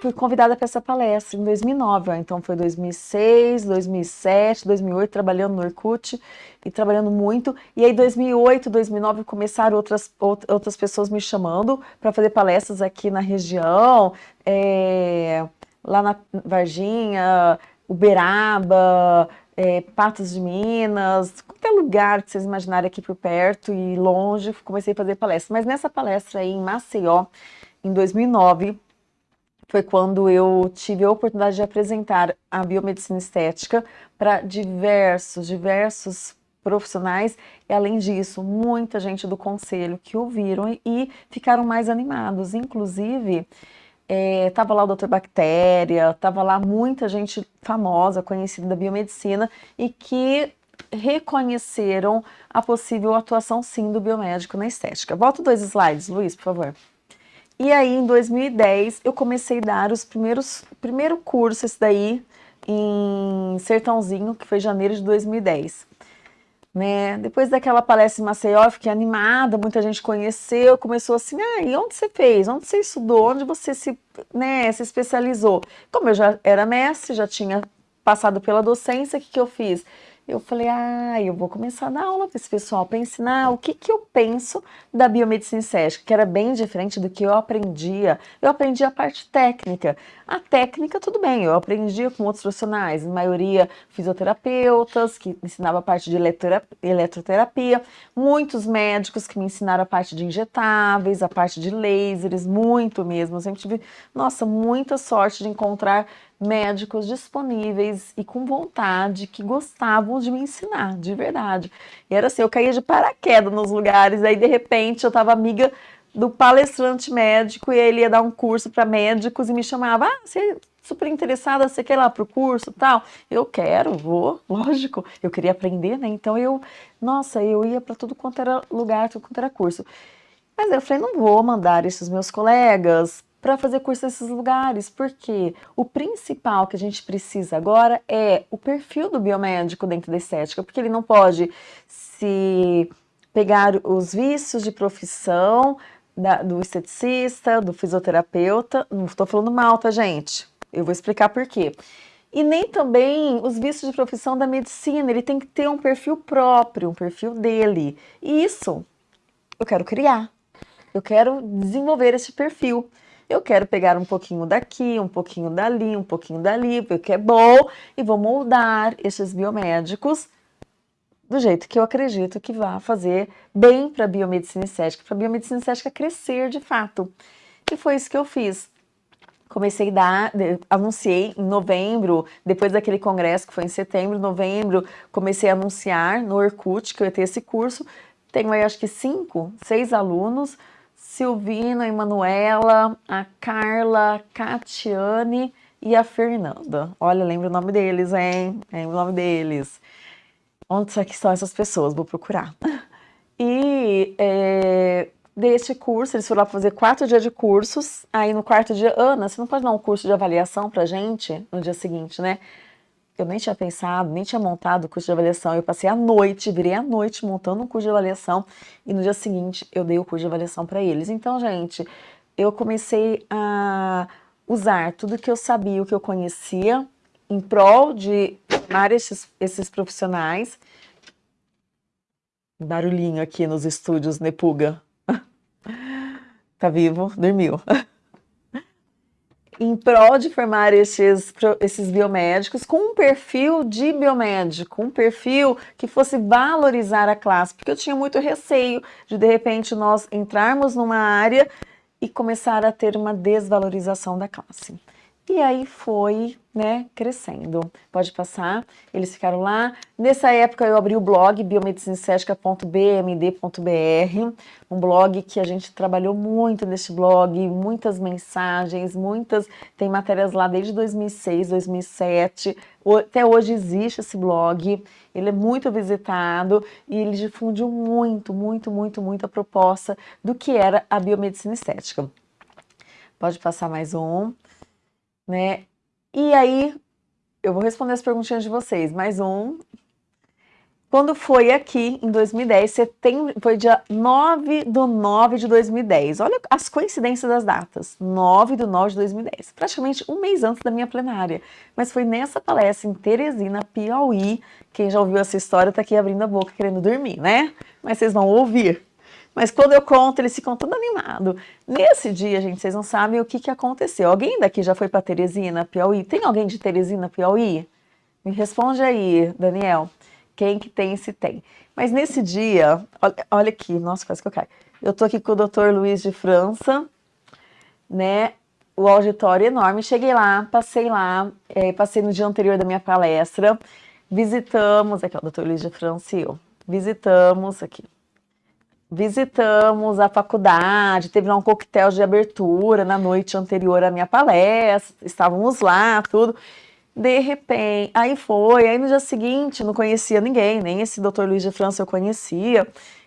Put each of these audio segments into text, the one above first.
fui convidada para essa palestra em 2009, ó, então foi 2006, 2007, 2008, trabalhando no Orkut e trabalhando muito. E aí 2008, 2009 começaram outras, outras pessoas me chamando para fazer palestras aqui na região, é, lá na Varginha, Uberaba, é, Patos de Minas, qualquer lugar que vocês imaginarem aqui por perto e longe, comecei a fazer palestra. Mas nessa palestra aí em Maceió, em 2009, foi quando eu tive a oportunidade de apresentar a biomedicina estética para diversos, diversos profissionais e além disso, muita gente do conselho que ouviram e ficaram mais animados, inclusive estava é, lá o Dr. Bactéria, estava lá muita gente famosa, conhecida da biomedicina e que reconheceram a possível atuação sim do biomédico na estética. Volta dois slides, Luiz, por favor. E aí, em 2010, eu comecei a dar os primeiros, primeiro curso, esse daí, em Sertãozinho, que foi janeiro de 2010. Né? Depois daquela palestra em Maceió, eu fiquei animada, muita gente conheceu, começou assim, ah, e onde você fez? Onde você estudou? Onde você se, né, se especializou? Como eu já era mestre, já tinha passado pela docência, o que, que eu fiz? Eu falei, ah, eu vou começar a dar aula para esse pessoal, para ensinar o que, que eu penso da biomedicina estética, que era bem diferente do que eu aprendia. Eu aprendi a parte técnica. A técnica, tudo bem, eu aprendia com outros profissionais, em maioria fisioterapeutas, que ensinavam a parte de eletroterapia, muitos médicos que me ensinaram a parte de injetáveis, a parte de lasers, muito mesmo. Eu sempre tive, nossa, muita sorte de encontrar médicos disponíveis e com vontade, que gostavam de me ensinar, de verdade. E era assim, eu caía de paraquedas nos lugares, aí de repente eu estava amiga do palestrante médico e ele ia dar um curso para médicos e me chamava, ah, você é super interessada, você quer ir lá para o curso tal? Eu quero, vou, lógico, eu queria aprender, né? Então eu, nossa, eu ia para tudo quanto era lugar, tudo quanto era curso. Mas eu falei, não vou mandar esses meus colegas para fazer curso nesses lugares, porque o principal que a gente precisa agora é o perfil do biomédico dentro da estética, porque ele não pode se pegar os vícios de profissão da, do esteticista, do fisioterapeuta, não estou falando mal, tá gente? Eu vou explicar por quê. E nem também os vícios de profissão da medicina, ele tem que ter um perfil próprio, um perfil dele. E isso eu quero criar, eu quero desenvolver esse perfil. Eu quero pegar um pouquinho daqui, um pouquinho dali, um pouquinho dali, porque é bom, e vou moldar esses biomédicos do jeito que eu acredito que vai fazer bem para a biomedicina estética, para a biomedicina estética crescer de fato. E foi isso que eu fiz. Comecei a dar, anunciei em novembro, depois daquele congresso que foi em setembro, novembro, comecei a anunciar no Orkut que eu ia ter esse curso. Tenho aí acho que cinco, seis alunos, Silvina, Emanuela, a Carla, a Catiane e a Fernanda. Olha, lembra o nome deles, hein? Lembra o nome deles. Onde será que estão essas pessoas? Vou procurar. E é, deste curso, eles foram lá fazer quatro dias de cursos. Aí no quarto dia, Ana, você não pode dar um curso de avaliação pra gente no dia seguinte, né? Eu nem tinha pensado, nem tinha montado o curso de avaliação. Eu passei a noite, virei a noite montando um curso de avaliação e no dia seguinte eu dei o curso de avaliação para eles. Então, gente, eu comecei a usar tudo que eu sabia, o que eu conhecia, em prol de formar esses, esses profissionais. Barulhinho aqui nos estúdios Nepuga. tá vivo? Dormiu. em prol de formar esses, esses biomédicos com um perfil de biomédico, um perfil que fosse valorizar a classe, porque eu tinha muito receio de, de repente, nós entrarmos numa área e começar a ter uma desvalorização da classe. E aí foi, né, crescendo. Pode passar, eles ficaram lá. Nessa época eu abri o blog biomedicinestética.bmd.br, um blog que a gente trabalhou muito nesse blog, muitas mensagens, muitas, tem matérias lá desde 2006, 2007, até hoje existe esse blog, ele é muito visitado e ele difundiu muito, muito, muito, muito a proposta do que era a biomedicina estética. Pode passar mais um né? E aí, eu vou responder as perguntinhas de vocês, mais um. Quando foi aqui, em 2010, setembro, foi dia 9 do 9 de 2010. Olha as coincidências das datas. 9 do 9 de 2010. Praticamente um mês antes da minha plenária. Mas foi nessa palestra em Teresina, Piauí. Quem já ouviu essa história está aqui abrindo a boca querendo dormir, né? Mas vocês vão ouvir. Mas quando eu conto, eles ficam todo animados. Nesse dia, gente, vocês não sabem o que, que aconteceu. Alguém daqui já foi para Teresina, Piauí? Tem alguém de Teresina, Piauí? Me responde aí, Daniel. Quem que tem, se tem. Mas nesse dia, olha, olha aqui, nossa, quase que eu caio. Eu tô aqui com o doutor Luiz de França, né? O auditório enorme. Cheguei lá, passei lá, é, passei no dia anterior da minha palestra, visitamos, aqui ó, o doutor Luiz de França e eu, visitamos aqui, visitamos a faculdade, teve lá um coquetel de abertura na noite anterior à minha palestra, estávamos lá, tudo. De repente, aí foi, aí no dia seguinte não conhecia ninguém, nem esse doutor Luiz de França eu conhecia.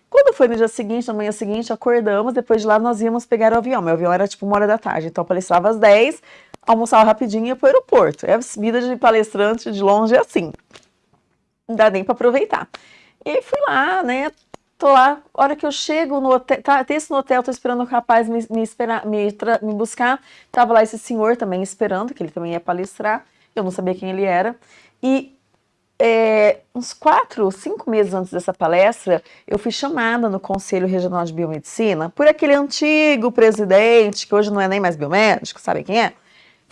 Quando foi no dia seguinte, na manhã seguinte, acordamos, depois de lá nós íamos pegar o avião. Meu avião era tipo uma hora da tarde, então eu palestrava às 10, almoçava rapidinho e ia pro aeroporto. É a vida de palestrante de longe é assim. Não dá nem para aproveitar. E aí fui lá, né? Tô lá, hora que eu chego no hotel, tá, esse no hotel, tô esperando o rapaz me, me, esperar, me, me buscar. Tava lá esse senhor também esperando, que ele também ia palestrar eu não sabia quem ele era. E é, uns quatro, cinco meses antes dessa palestra, eu fui chamada no Conselho Regional de Biomedicina por aquele antigo presidente, que hoje não é nem mais biomédico, sabe quem é?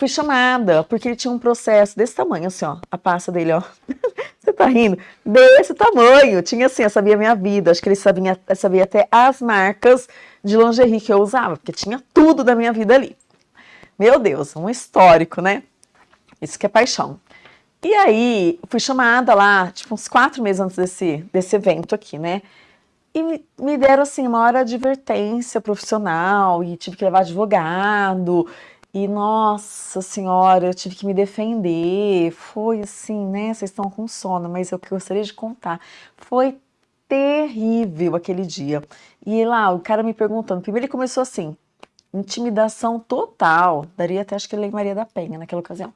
Fui chamada, porque ele tinha um processo desse tamanho, assim, ó, a pasta dele, ó. Você tá rindo? Desse tamanho. Tinha assim, eu sabia a minha vida, acho que ele sabia, sabia até as marcas de lingerie que eu usava, porque tinha tudo da minha vida ali. Meu Deus, um histórico, né? Isso que é paixão. E aí, fui chamada lá, tipo, uns quatro meses antes desse, desse evento aqui, né? E me, deram, assim, uma hora de advertência profissional, e tive que levar advogado, e, nossa senhora, eu tive que me defender. Foi assim, né? Vocês estão com sono, mas eu gostaria de contar. Foi terrível aquele dia. E lá, o cara me perguntando, primeiro ele começou assim, intimidação total, daria até acho que Lei Maria da Penha naquela ocasião.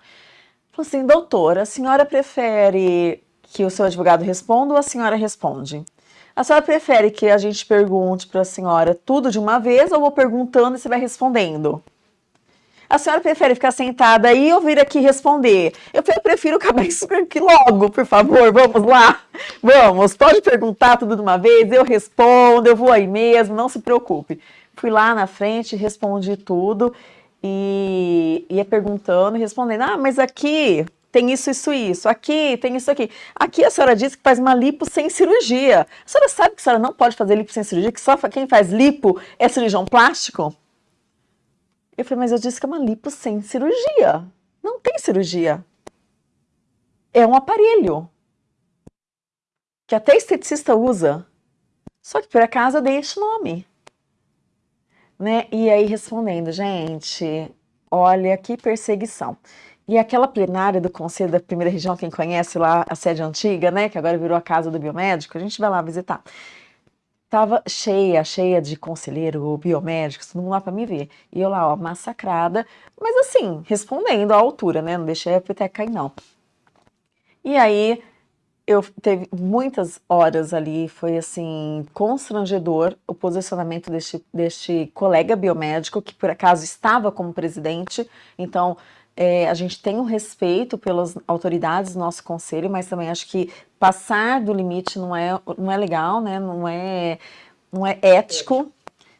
Falou assim, doutora, a senhora prefere que o seu advogado responda ou a senhora responde? A senhora prefere que a gente pergunte para a senhora tudo de uma vez ou vou perguntando e você vai respondendo? A senhora prefere ficar sentada aí ou vir aqui responder? Eu prefiro acabar isso aqui logo, por favor. Vamos lá? Vamos, pode perguntar tudo de uma vez, eu respondo, eu vou aí mesmo, não se preocupe. Fui lá na frente, respondi tudo e ia perguntando e respondendo, ah, mas aqui tem isso, isso, isso, aqui tem isso aqui. Aqui a senhora disse que faz uma lipo sem cirurgia. A senhora sabe que a senhora não pode fazer lipo sem cirurgia, que só quem faz lipo é cirurgião plástico? Eu falei, mas eu disse que é uma lipo sem cirurgia. Não tem cirurgia. É um aparelho. Que até esteticista usa. Só que por acaso eu dei este nome né? E aí respondendo, gente, olha que perseguição. E aquela plenária do Conselho da Primeira Região, quem conhece lá a sede antiga, né, que agora virou a casa do biomédico, a gente vai lá visitar. Tava cheia, cheia de conselheiro, biomédicos, todo mundo lá para me ver. E eu lá, ó, massacrada, mas assim, respondendo à altura, né, não deixei a peteca cair não. E aí, eu teve muitas horas ali, foi assim, constrangedor o posicionamento deste, deste colega biomédico, que por acaso estava como presidente, então é, a gente tem um respeito pelas autoridades do nosso conselho, mas também acho que passar do limite não é, não é legal, né? não, é, não é ético,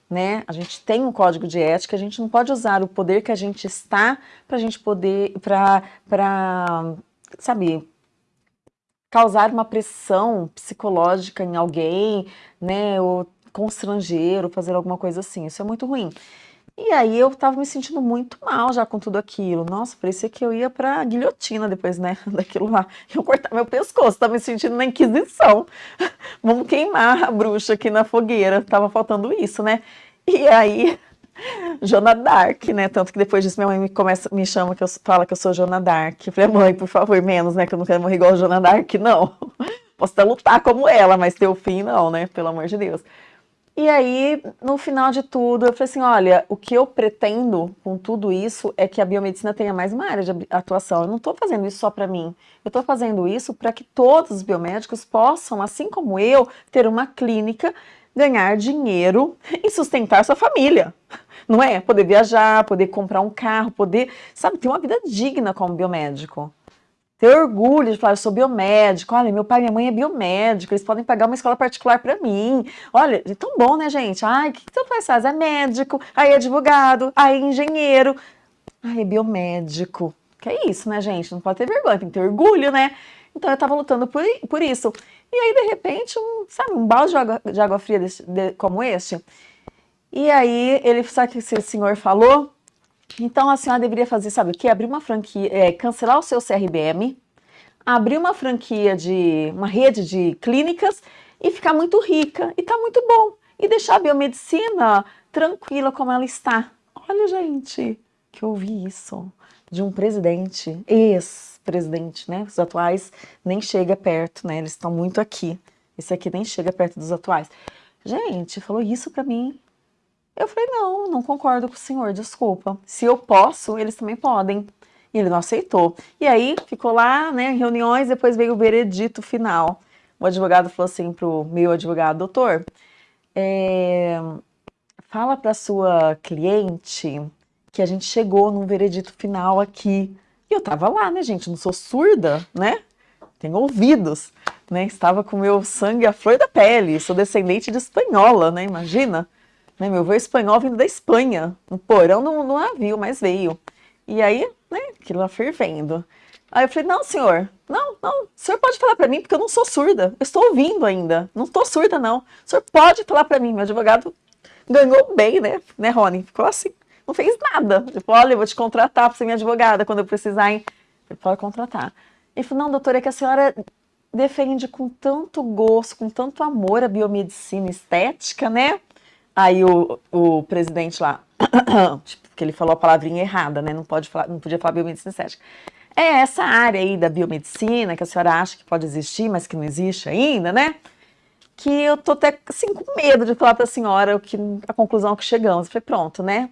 né? A gente tem um código de ética, a gente não pode usar o poder que a gente está para a gente poder, para, sabe, causar uma pressão psicológica em alguém, né, ou constranger, ou fazer alguma coisa assim. Isso é muito ruim. E aí eu tava me sentindo muito mal já com tudo aquilo. Nossa, parecia que eu ia pra guilhotina depois, né, daquilo lá. Eu cortar meu pescoço, tava me sentindo na Inquisição. Vamos queimar a bruxa aqui na fogueira. Tava faltando isso, né? E aí Jona Dark, né? Tanto que depois disso minha mãe me, começa, me chama, que eu, fala que eu sou Jona Dark. Eu falei, mãe, por favor, menos, né? Que eu não quero morrer igual a Jona Dark, não. Posso até lutar como ela, mas ter o fim, não, né? Pelo amor de Deus. E aí, no final de tudo, eu falei assim, olha, o que eu pretendo com tudo isso é que a biomedicina tenha mais uma área de atuação. Eu não estou fazendo isso só para mim. Eu estou fazendo isso para que todos os biomédicos possam, assim como eu, ter uma clínica, ganhar dinheiro e sustentar sua família. Não é? Poder viajar, poder comprar um carro, poder, sabe, ter uma vida digna como biomédico ter orgulho de falar, eu sou biomédico, olha, meu pai e minha mãe é biomédico, eles podem pagar uma escola particular para mim. Olha, é tão bom, né, gente? Ai, o que, que pai faz? É médico, aí é advogado, aí é engenheiro, aí é biomédico. Que é isso, né, gente? Não pode ter vergonha, tem que ter orgulho, né? Então eu tava lutando por, por isso. E aí, de repente, um, sabe, um balde de água, de água fria desse, de, como este. E aí, ele, sabe o que esse senhor falou? Então a senhora deveria fazer, sabe o que? Abrir uma franquia, é, cancelar o seu CRBM, abrir uma franquia de uma rede de clínicas e ficar muito rica. E tá muito bom. E deixar a biomedicina tranquila como ela está. Olha, gente, que eu ouvi isso de um presidente, ex-presidente, né? Os atuais nem chega perto, né? Eles estão muito aqui. Esse aqui nem chega perto dos atuais. Gente, falou isso para mim eu falei, não, não concordo com o senhor, desculpa. Se eu posso, eles também podem. E ele não aceitou. E aí, ficou lá, né, reuniões, depois veio o veredito final. O advogado falou assim pro meu advogado, doutor, é, fala para sua cliente que a gente chegou num veredito final aqui. E eu tava lá, né, gente, não sou surda, né? Tenho ouvidos, né? Estava com meu sangue à flor da pele, sou descendente de espanhola, né? Imagina. Né, meu avô é espanhol vindo da Espanha, no porão do, navio, mas veio. E aí, né, aquilo lá fervendo. Aí eu falei, não, senhor, não, não, o senhor pode falar para mim, porque eu não sou surda, eu estou ouvindo ainda, não estou surda não. O senhor pode falar para mim, meu advogado ganhou bem, né, né, Rony? Ficou assim, não fez nada. Falou, olha, eu vou te contratar para ser minha advogada quando eu precisar, hein? Ele pode contratar. Ele falou, não, doutora, é que a senhora defende com tanto gosto, com tanto amor a biomedicina estética, né? Aí o, o presidente lá, tipo, que ele falou a palavrinha errada, né? Não, pode falar, não podia falar biomedicina estética. É essa área aí da biomedicina que a senhora acha que pode existir, mas que não existe ainda, né? Que eu tô até assim com medo de falar para a senhora o que, a conclusão que chegamos. Eu falei, pronto, né?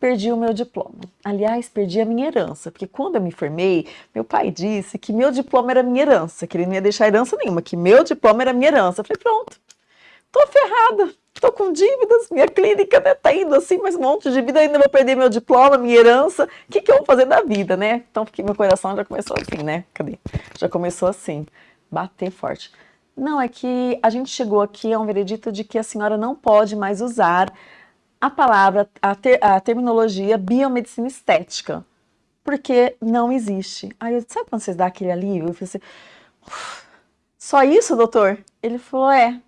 Perdi o meu diploma. Aliás, perdi a minha herança, porque quando eu me formei, meu pai disse que meu diploma era minha herança, que ele não ia deixar herança nenhuma, que meu diploma era minha herança. Eu falei, pronto, tô ferrada tô com dívidas, minha clínica né, tá indo assim, mas um monte de dívida, ainda vou perder meu diploma, minha herança, o que, que eu vou fazer da vida, né? Então, porque meu coração já começou assim, né? Cadê? Já começou assim, bater forte. Não, é que a gente chegou aqui a um veredito de que a senhora não pode mais usar a palavra, a, ter, a terminologia biomedicina estética, porque não existe. Aí eu sabe quando vocês dão aquele alívio? Eu falei assim, só isso, doutor? Ele falou, é,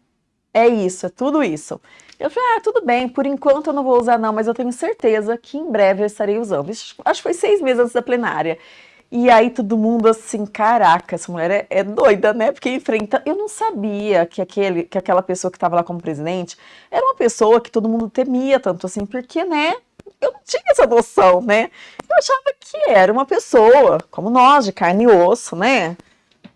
é isso, é tudo isso. Eu falei, ah, tudo bem, por enquanto eu não vou usar não, mas eu tenho certeza que em breve eu estarei usando. Acho que foi seis meses antes da plenária. E aí todo mundo assim, caraca, essa mulher é, é, doida, né? Porque enfrenta... Eu não sabia que, aquele, que aquela pessoa que estava lá como presidente era uma pessoa que todo mundo temia tanto assim, porque, né? Eu não tinha essa noção, né? Eu achava que era uma pessoa, como nós, de carne e osso, né?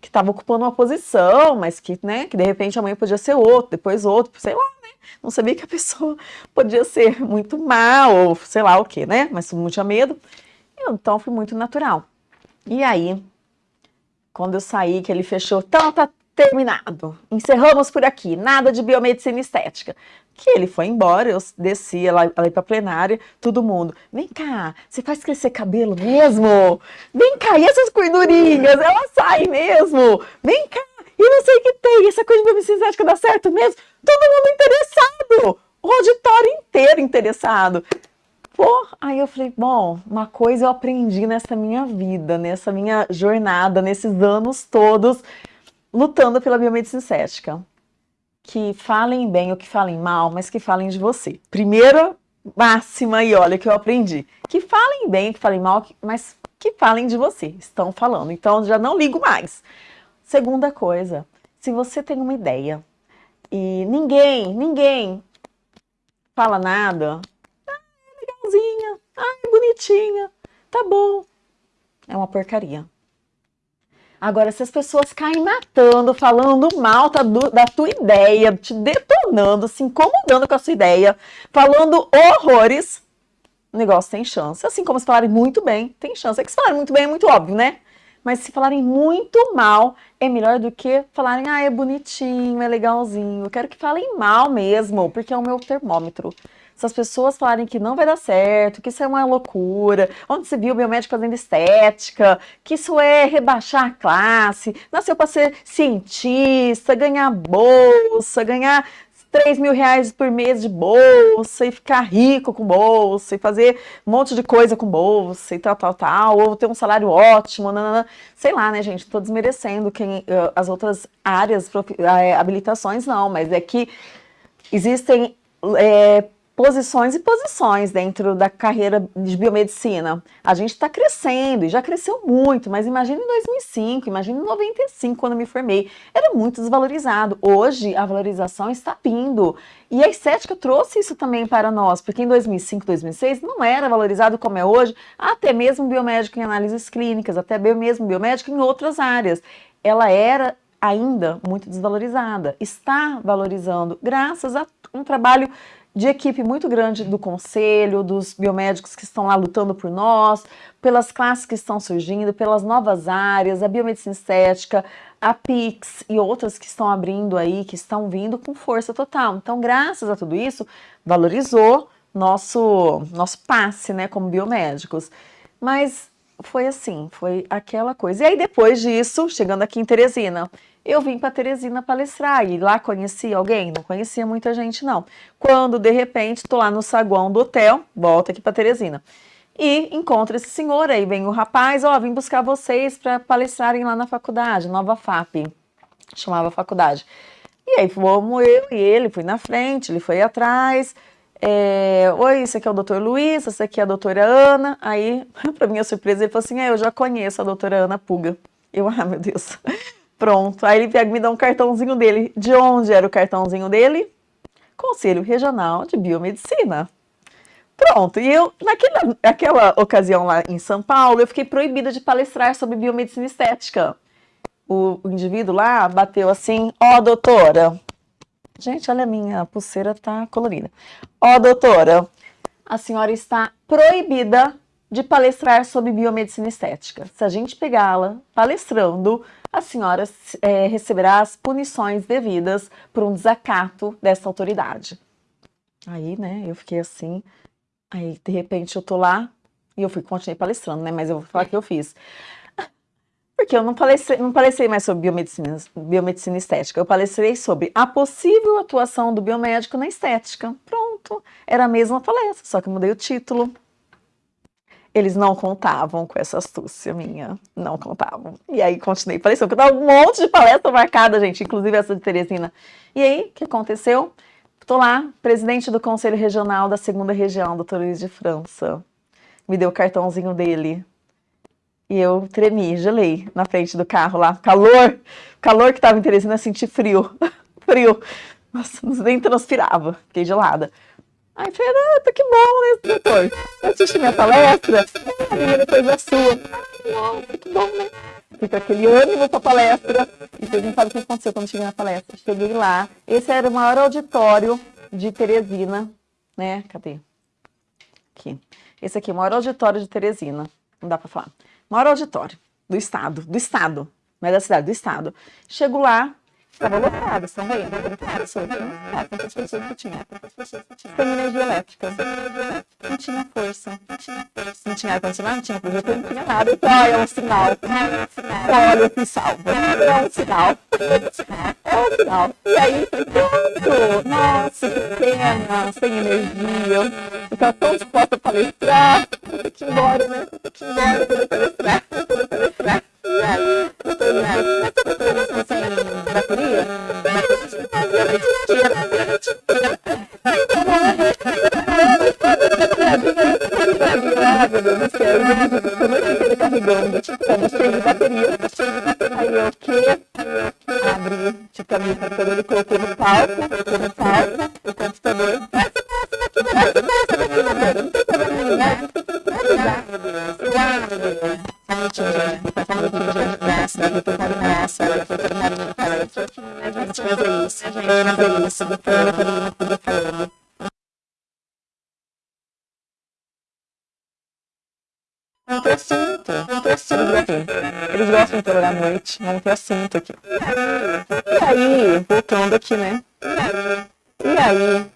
Que estava ocupando uma posição, mas que, né, que de repente amanhã podia ser outro, depois outro, sei lá, né? Não sabia que a pessoa podia ser muito má ou sei lá o que, né? Mas não tinha medo. Então foi muito natural. E aí, quando eu saí, que ele fechou, então tá terminado. Encerramos por aqui, nada de biomedicina estética. Que ele foi embora, eu descia lá, lá para plenária, todo mundo, vem cá, você faz crescer cabelo mesmo? Vem cá, e essas gordurinhas, elas saem mesmo? Vem cá, e não sei o que tem, essa coisa de estética dá certo mesmo? Todo mundo interessado, o auditório inteiro interessado. Pô, aí eu falei, bom, uma coisa eu aprendi nessa minha vida, nessa minha jornada, nesses anos todos, lutando pela biomedicina estética. Que falem bem ou que falem mal, mas que falem de você. Primeira máxima e olha que eu aprendi. Que falem bem, que falem mal, mas que falem de você. Estão falando. Então já não ligo mais. Segunda coisa, se você tem uma ideia e ninguém, ninguém fala nada, ah, é legalzinha, ah, é bonitinha, tá bom. É uma porcaria. Agora, se as pessoas caem matando, falando mal tá, do, da tua ideia, te detonando, se incomodando com a sua ideia, falando horrores, o negócio tem chance. Assim como se falarem muito bem, tem chance. É que se falarem muito bem é muito óbvio, né? Mas se falarem muito mal, é melhor do que falarem, ah, é bonitinho, é legalzinho. Eu quero que falem mal mesmo, porque é o meu termômetro. Se as pessoas falarem que não vai dar certo, que isso é uma loucura, onde se viu o biomédico fazendo estética, que isso é rebaixar a classe, nasceu para ser cientista, ganhar bolsa, ganhar 3 mil reais por mês de bolsa e ficar rico com bolsa e fazer um monte de coisa com bolsa e tal, tal, tal, ou ter um salário ótimo, nanana. sei lá, né, gente? Estou desmerecendo quem, as outras áreas, eh, habilitações, não, mas é que existem é, posições e posições dentro da carreira de biomedicina. A gente está crescendo e já cresceu muito, mas imagine em 2005, imagine em 95, quando me formei. Era muito desvalorizado. Hoje, a valorização está vindo. E a estética trouxe isso também para nós, porque em 2005, 2006 não era valorizado como é hoje, até mesmo biomédico em análises clínicas, até mesmo biomédico em outras áreas. Ela era ainda muito desvalorizada. Está valorizando graças a um trabalho de equipe muito grande do conselho, dos biomédicos que estão lá lutando por nós, pelas classes que estão surgindo, pelas novas áreas, a biomedicina estética, a PIX e outras que estão abrindo aí, que estão vindo com força total. Então, graças a tudo isso, valorizou nosso, nosso passe, né, como biomédicos. Mas foi assim, foi aquela coisa. E aí, depois disso, chegando aqui em Teresina, eu vim para Teresina palestrar e lá conheci alguém? Não conhecia muita gente não. Quando de repente estou lá no saguão do hotel, volto aqui para Teresina, e encontro esse senhor aí, vem o rapaz, ó, oh, vim buscar vocês para palestrarem lá na faculdade, Nova FAP, chamava faculdade. E aí fomos eu e ele, fui na frente, ele foi atrás, é, Oi, esse aqui é o doutor Luiz, essa aqui é a doutora Ana. Aí, para minha surpresa, ele falou assim: é, eu já conheço a doutora Ana Puga. Eu, ah, meu Deus. Pronto. Aí ele pega me dá um cartãozinho dele. De onde era o cartãozinho dele? Conselho Regional de Biomedicina. Pronto, e eu, naquela, ocasião lá em São Paulo, eu fiquei proibida de palestrar sobre biomedicina estética. O, o indivíduo lá bateu assim, ó oh, doutora, gente, olha a minha pulseira tá colorida. Ó oh, doutora, a senhora está proibida de palestrar sobre biomedicina estética. Se a gente pegá-la palestrando, a senhora é, receberá as punições devidas por um desacato dessa autoridade. Aí, né, eu fiquei assim, aí de repente eu tô lá e eu fui, continuei palestrando, né, mas eu vou falar o que eu fiz. Porque eu não palestrei, não palestrei mais sobre biomedicina, biomedicina estética, eu palestrei sobre a possível atuação do biomédico na estética. Pronto, era a mesma palestra, só que eu mudei o título, eles não contavam com essa astúcia minha, não contavam. E aí continuei parecendo que eu tava um monte de palestra marcada, gente, inclusive essa de Teresina. E aí, o que aconteceu? Estou lá, presidente do Conselho Regional da Segunda Região, doutor Luiz de França. Me deu o cartãozinho dele. E eu tremi, gelei na frente do carro lá. Calor, calor que estava em Teresina, senti frio, frio. Nossa, nem transpirava, fiquei gelada. Aí Fernanda, que bom, né, doutor? Assiste minha palestra? A minha depois a sua. Nossa, que bom, né? Fica aquele ânimo pra palestra. E vocês não sabem o que aconteceu quando cheguei na palestra. Cheguei lá. Esse era o maior auditório de Teresina, né? Cadê? Aqui. Esse aqui, o maior auditório de Teresina. Não dá pra falar. Maior auditório do estado, do estado. Não é da cidade, do estado. Chego lá, Estava lotado, estão vendo? Lotado, só ah, quantas pessoas que tinha? Sem energia elétrica. Não tinha força. Não tinha força. Não tinha ar-condicionado, não tinha projetor, não tinha nada. Então, é um sinal. Olha, que salva. É um sinal. É um sinal. E aí, pronto. Nossa, que pena. Sem energia. Eu estava tão disposta a palestrar. Tem que ir embora, né? Tem que ir embora para palestrar. Para palestrar. E Neto, mas você carregando, estamos cheio de bateria. Aí eu? Abri, tipo, a minha computador e coloquei no palco, colocou no palco, o computador. Passa não tem assunto, não tem assunto aqui. Eles gostam de trabalhar à noite, não tem assunto aqui. E aí, voltando aqui, né? E aí,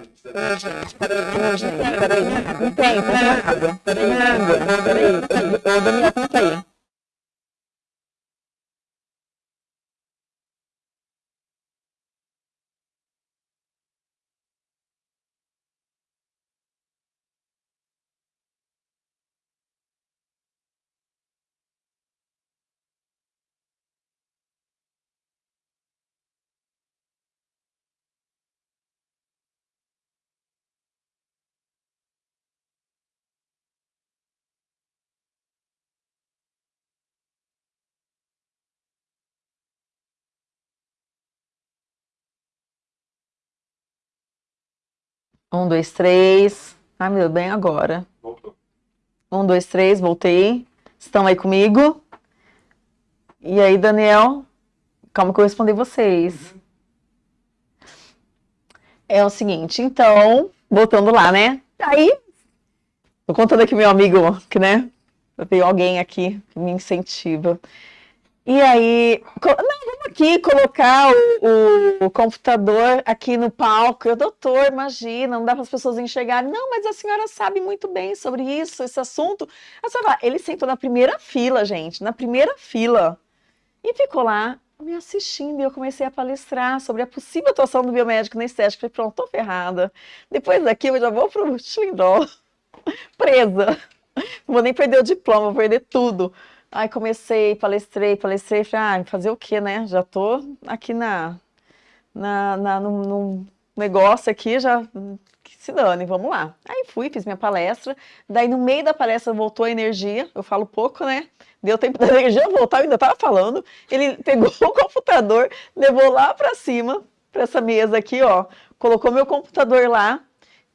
Ô, gente, peraí, não tem, não tem água. Peraí, água, peraí. Ô, Daniel, conta aí. Um, dois, três. Ai, meu bem agora. Voltou. Um, dois, três, voltei. Estão aí comigo? E aí, Daniel? Calma que eu respondi vocês. Uhum. É o seguinte, então, voltando lá, né? Aí, tô contando aqui meu amigo, que né? Veio alguém aqui que me incentiva. E aí, não, aqui colocar o, o, computador aqui no palco. Eu, doutor, imagina, não dá para as pessoas enxergarem. Não, mas a senhora sabe muito bem sobre isso, esse assunto. Senhora, ele sentou na primeira fila, gente, na primeira fila. E ficou lá me assistindo e eu comecei a palestrar sobre a possível atuação do biomédico na estética. Falei, pronto, tô ferrada. Depois daqui eu já vou pro Xilindró, presa. Não vou nem perder o diploma, vou perder tudo. Aí comecei, palestrei, palestrei, falei, ah, fazer o quê, né? Já tô aqui na, na, na num negócio aqui, já se dane, vamos lá. Aí fui, fiz minha palestra, daí no meio da palestra voltou a energia, eu falo pouco, né? Deu tempo da energia voltar, eu ainda tava falando. Ele pegou o computador, levou lá para cima, para essa mesa aqui, ó, colocou meu computador lá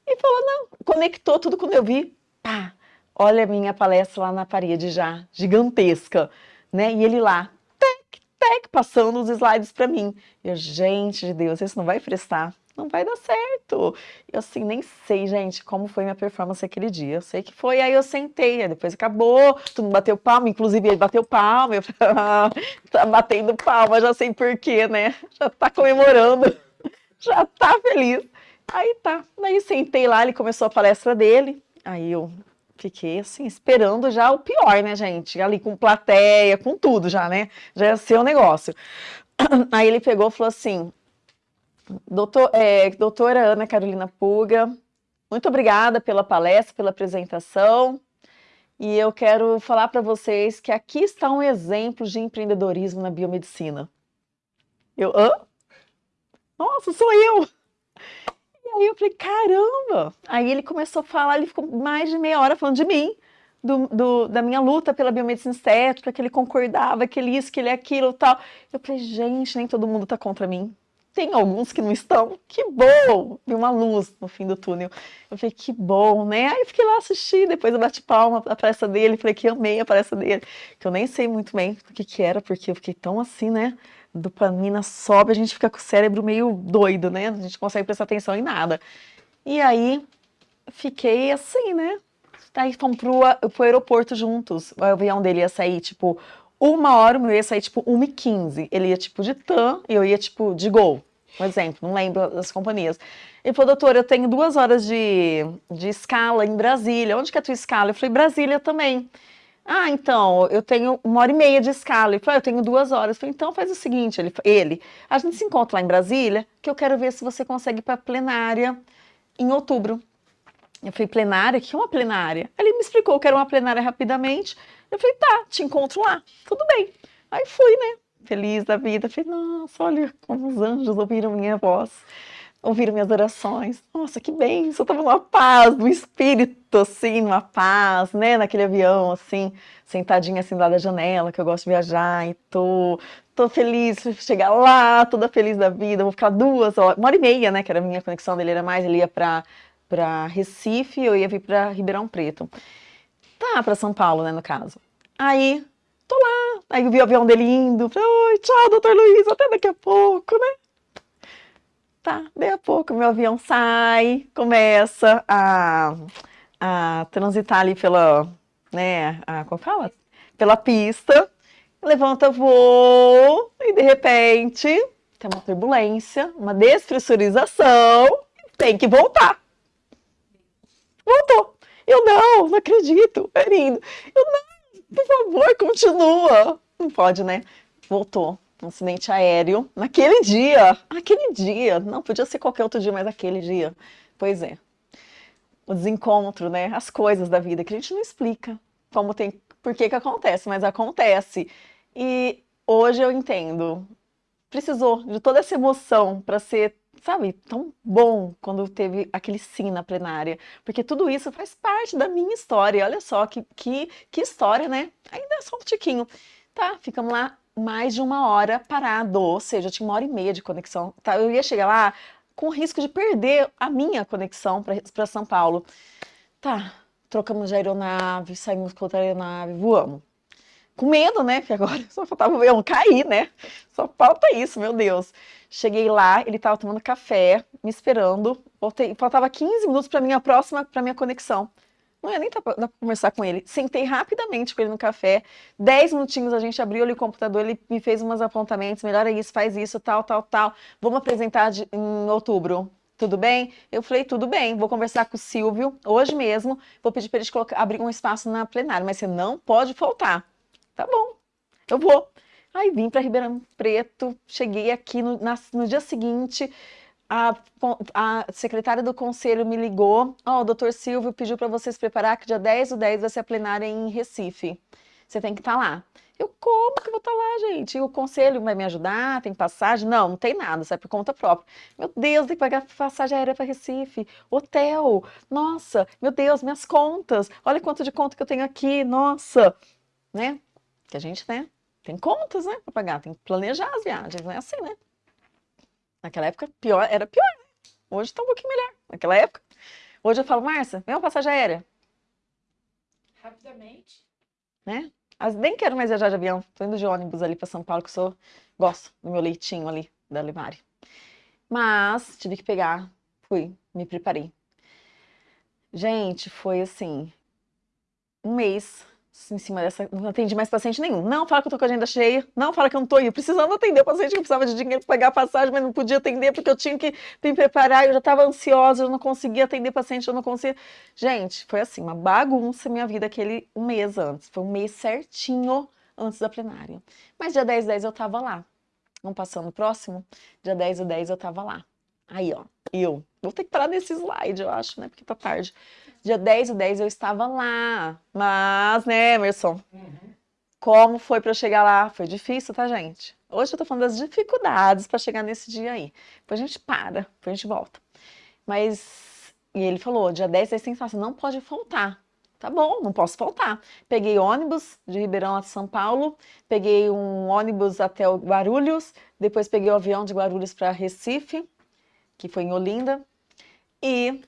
e falou, não, conectou tudo quando eu vi, pá, olha a minha palestra lá na parede já, gigantesca, né? E ele lá, tec, tec, passando os slides para mim. Eu, gente de Deus, isso não vai prestar, não vai dar certo. Eu assim, nem sei, gente, como foi minha performance aquele dia. Eu sei que foi, aí eu sentei, aí depois acabou, todo mundo bateu palma, inclusive ele bateu palma, eu ah, tá batendo palma, já sei porquê, né? Já tá comemorando, já tá feliz. Aí tá, aí sentei lá, ele começou a palestra dele, aí eu fiquei assim, esperando já o pior, né, gente? Ali com plateia, com tudo já, né? Já ia ser o um negócio. Aí ele pegou e falou assim, Doutor, é, doutora Ana Carolina Puga, muito obrigada pela palestra, pela apresentação. E eu quero falar para vocês que aqui está um exemplo de empreendedorismo na biomedicina. Eu, hã? Nossa, sou eu! Aí eu falei, caramba! Aí ele começou a falar, ele ficou mais de meia hora falando de mim, do, do, da minha luta pela biomedicina estética, que ele concordava, que ele isso, que ele aquilo tal. Eu falei, gente, nem todo mundo está contra mim. Tem alguns que não estão, que bom! Vi uma luz no fim do túnel. Eu falei, que bom, né? Aí fiquei lá assistindo, depois eu bati palma a palestra dele, falei que amei a palestra dele, que eu nem sei muito bem o que que era, porque eu fiquei tão assim, né? Dopamina sobe, a gente fica com o cérebro meio doido, né? A gente consegue prestar atenção em nada. E aí, fiquei assim, né? Aí fomos pro, pro aeroporto juntos. O avião dele ia sair, tipo, uma hora, o meu ia sair, tipo, 1h15. Ele ia, tipo, de TAM e eu ia, tipo, de Gol. Um exemplo, não lembro das companhias. Ele falou, doutor, eu tenho duas horas de, de escala em Brasília. Onde que é a tua escala? Eu falei, Brasília também. Ah, então, eu tenho uma hora e meia de escala. Ele falou, ah, eu tenho duas horas. Eu falei, então faz o seguinte, ele, ele, a gente se encontra lá em Brasília, que eu quero ver se você consegue ir para plenária em outubro. Eu falei, plenária? O que é uma plenária? Ele me explicou que era uma plenária rapidamente. Eu falei, tá, te encontro lá. Tudo bem. Aí fui, né? Feliz da vida. Falei, nossa, olha como os anjos ouviram minha voz ouviram minhas orações. Nossa, que bem, eu tava numa paz, no espírito, assim, numa paz, né, naquele avião, assim, sentadinha assim lá da janela, que eu gosto de viajar, e tô, tô feliz chegar lá, toda feliz da vida, vou ficar duas horas, uma hora e meia, né, que era a minha conexão dele, era mais, ele ia pra, pra Recife, eu ia vir pra Ribeirão Preto. Tá, pra São Paulo, né, no caso. Aí, tô lá, aí eu vi o avião dele indo, falei, oi, tchau, doutor Luiz, até daqui a pouco, né? Tá, daí a pouco meu avião sai, começa a, a transitar ali pela, né, a, como fala? Pela pista, levanta voo e de repente tem uma turbulência, uma despressurização, tem que voltar. Voltou. Eu não, não acredito, é lindo. Eu não, por favor, continua. Não pode, né? Voltou um acidente aéreo naquele dia. Aquele dia. Não, podia ser qualquer outro dia, mas aquele dia. Pois é. O desencontro, né? As coisas da vida que a gente não explica como tem, por que que acontece, mas acontece. E hoje eu entendo. Precisou de toda essa emoção para ser, sabe, tão bom quando teve aquele sim na plenária. Porque tudo isso faz parte da minha história. Olha só que, que, que história, né? Ainda é só um tiquinho. Tá, ficamos lá mais de uma hora parado, ou seja, eu tinha uma hora e meia de conexão. Tá? Eu ia chegar lá com risco de perder a minha conexão para São Paulo. Tá, trocamos de aeronave, saímos com outra aeronave, voamos. Com medo, né? Porque agora só faltava eu cair, né? Só falta isso, meu Deus. Cheguei lá, ele estava tomando café, me esperando. Voltei, faltava 15 minutos para minha próxima, para minha conexão. Não ia nem dar pra, conversar com ele. Sentei rapidamente com ele no café. Dez minutinhos a gente abriu ali o computador, ele me fez umas apontamentos. Melhor é isso, faz isso, tal, tal, tal. Vamos apresentar de, em outubro. Tudo bem? Eu falei, tudo bem, vou conversar com o Silvio hoje mesmo. Vou pedir para ele colocar, abrir um espaço na plenária, mas você não pode faltar. Tá bom, eu vou. Aí vim para Ribeirão Preto, cheguei aqui no, na, no dia seguinte, a, a, secretária do conselho me ligou, ó, oh, o doutor Silvio pediu para vocês preparar que dia 10 do 10 vai ser a plenária em Recife. Você tem que estar tá lá. Eu, como que eu vou estar tá lá, gente? E o conselho vai me ajudar? Tem passagem? Não, não tem nada, sai por conta própria. Meu Deus, tem que pagar passagem aérea para Recife, hotel, nossa, meu Deus, minhas contas, olha quanto de conta que eu tenho aqui, nossa, né? Que a gente, né, tem contas, né, para pagar, tem que planejar as viagens, não é assim, né? Naquela época pior, era pior, né? Hoje está um pouquinho melhor. Naquela época. Hoje eu falo, Márcia, vem uma passagem aérea. Rapidamente. Né? As, nem quero mais viajar de avião. Tô indo de ônibus ali para São Paulo, que eu sou, gosto do meu leitinho ali, da Limari. Mas tive que pegar, fui, me preparei. Gente, foi assim, um mês em cima dessa, não atendi mais paciente nenhum. Não fala que eu tô com a agenda cheia, não fala que eu não tô indo, precisando atender o paciente que precisava de dinheiro para pagar a passagem, mas não podia atender porque eu tinha que me preparar, eu já estava ansiosa, eu não conseguia atender paciente, eu não conseguia. Gente, foi assim, uma bagunça minha vida aquele um mês antes, foi um mês certinho antes da plenária. Mas dia 10 10 eu tava lá. Vamos passando próximo? Dia 10 e 10 eu tava lá. Aí, ó, eu. Vou ter que parar nesse slide, eu acho, né? Porque tá tarde. Dia 10 e 10 eu estava lá. Mas, né, Emerson? Uhum. Como foi para eu chegar lá? Foi difícil, tá, gente? Hoje eu tô falando das dificuldades para chegar nesse dia aí. Depois a gente para, depois a gente volta. Mas, e ele falou, dia 10 é sensação, não pode faltar. Tá bom, não posso faltar. Peguei ônibus de Ribeirão a São Paulo, peguei um ônibus até o Guarulhos, depois peguei o avião de Guarulhos para Recife, que foi em Olinda, e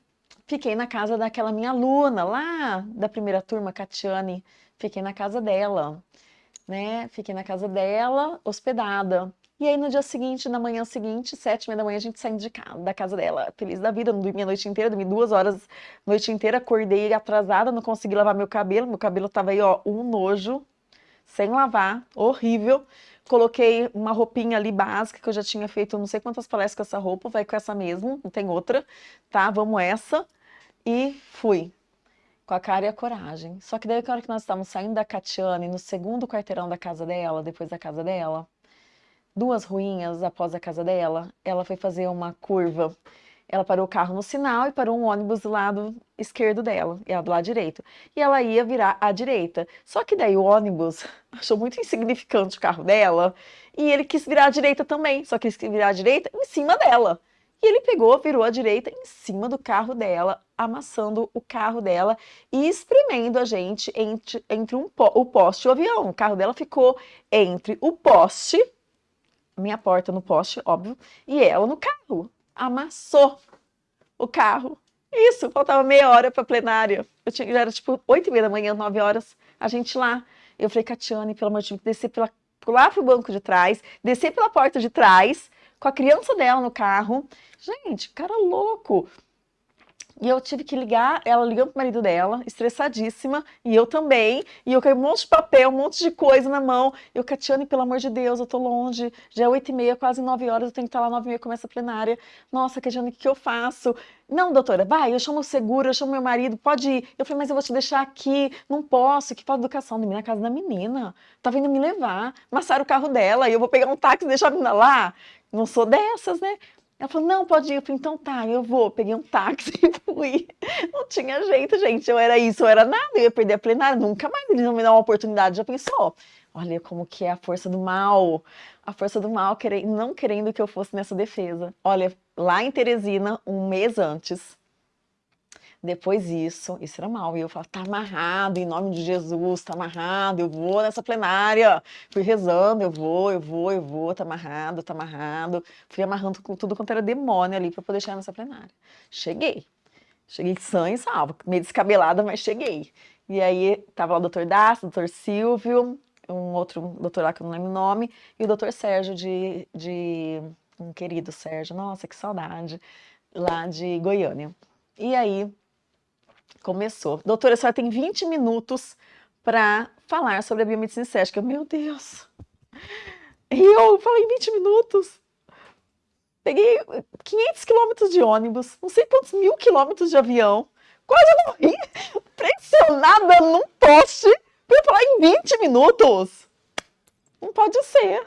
fiquei na casa daquela minha aluna lá da primeira turma, Catiane, fiquei na casa dela, né? Fiquei na casa dela, hospedada. E aí no dia seguinte, na manhã seguinte, sete e meia da manhã, a gente saindo de casa, da casa dela, feliz da vida, não dormi a noite inteira, dormi duas horas a noite inteira, acordei atrasada, não consegui lavar meu cabelo, meu cabelo tava aí, ó, um nojo, sem lavar, horrível. Coloquei uma roupinha ali básica, que eu já tinha feito não sei quantas palestras com essa roupa, vai com essa mesmo, não tem outra, tá? Vamos essa. E fui, com a cara e a coragem. Só que daí, na hora que nós estávamos saindo da Catiane, no segundo quarteirão da casa dela, depois da casa dela, duas ruínas após a casa dela, ela foi fazer uma curva ela parou o carro no sinal e parou um ônibus do lado esquerdo dela, e ela do lado direito. E ela ia virar à direita. Só que daí o ônibus achou muito insignificante o carro dela, e ele quis virar à direita também, só que ele quis virar à direita em cima dela. E ele pegou, virou à direita em cima do carro dela, amassando o carro dela e espremendo a gente entre, entre um, o poste e o avião. O carro dela ficou entre o poste, minha porta no poste, óbvio, e ela no carro amassou o carro. Isso, faltava meia hora para plenária. Eu tinha, já era tipo oito e meia da manhã, nove horas, a gente lá. Eu falei, Catiane, pelo amor de Deus, descer pela, lá pro banco de trás, descer pela porta de trás, com a criança dela no carro. Gente, cara louco. E eu tive que ligar, ela ligando pro marido dela, estressadíssima, e eu também. E eu caí um monte de papel, um monte de coisa na mão. Eu, Catiane, pelo amor de Deus, eu tô longe. Já é oito e meia, quase nove horas, eu tenho que estar lá nove e meia, começa a plenária. Nossa, Catiane, o que, eu faço? Não, doutora, vai, eu chamo o seguro, eu chamo meu marido, pode ir. Eu falei, mas eu vou te deixar aqui, não posso, que falta educação. Dormi na casa da menina, tá vindo me levar, amassaram o carro dela, e eu vou pegar um táxi e deixar a menina lá. Não sou dessas, né? Ela falou, não, pode ir. Eu falei, então tá, eu vou. Peguei um táxi e fui. Não tinha jeito, gente. Eu era isso, eu era nada. Eu ia perder a plenária. Nunca mais eles vão me dar uma oportunidade. Já pensou? Olha como que é a força do mal. A força do mal querendo, não querendo que eu fosse nessa defesa. Olha, lá em Teresina, um mês antes, depois isso, isso era mal. E eu falava, tá amarrado, em nome de Jesus, tá amarrado, eu vou nessa plenária. Fui rezando, eu vou, eu vou, eu vou, tá amarrado, tá amarrado. Fui amarrando tudo quanto era demônio ali para poder chegar nessa plenária. Cheguei. Cheguei sã e salva, meio descabelada, mas cheguei. E aí tava lá o doutor Dácio, o doutor Silvio, um outro doutor lá que eu não lembro o nome, e o doutor Sérgio de, de um querido Sérgio, nossa, que saudade, lá de Goiânia. E aí Começou. Doutora, a senhora tem 20 minutos para falar sobre a biomedicina estética. Meu Deus! E eu falei 20 minutos. Peguei 500 quilômetros de ônibus, não sei quantos mil quilômetros de avião, quase morri, pressionada num poste para falar em 20 minutos. Não pode ser.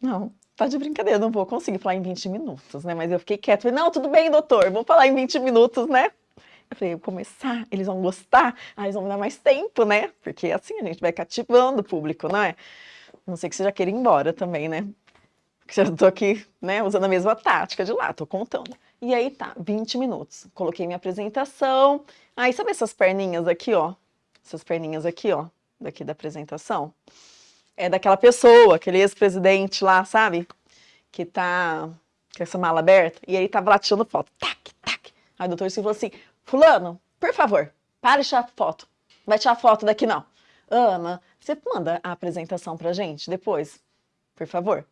Não, tá de brincadeira, não vou conseguir falar em 20 minutos, né? Mas eu fiquei quieta, falei, não, tudo bem, doutor, vou falar em 20 minutos, né? Eu falei, eu começar, eles vão gostar, aí eles vão me dar mais tempo, né? Porque assim a gente vai cativando o público, não é? Não sei que você já queira ir embora também, né? Porque já tô aqui, né, usando a mesma tática de lá, tô contando. E aí tá, 20 minutos. Coloquei minha apresentação. Aí sabe essas perninhas aqui, ó? Essas perninhas aqui, ó, daqui da apresentação? É daquela pessoa, aquele ex-presidente lá, sabe? Que tá com essa mala aberta. E aí tava lá tirando foto. Tac, tac. Aí o doutor Silvio falou assim, Fulano, por favor, para de tirar foto. Vai tirar foto daqui não. Ana, você manda a apresentação pra gente depois? Por favor.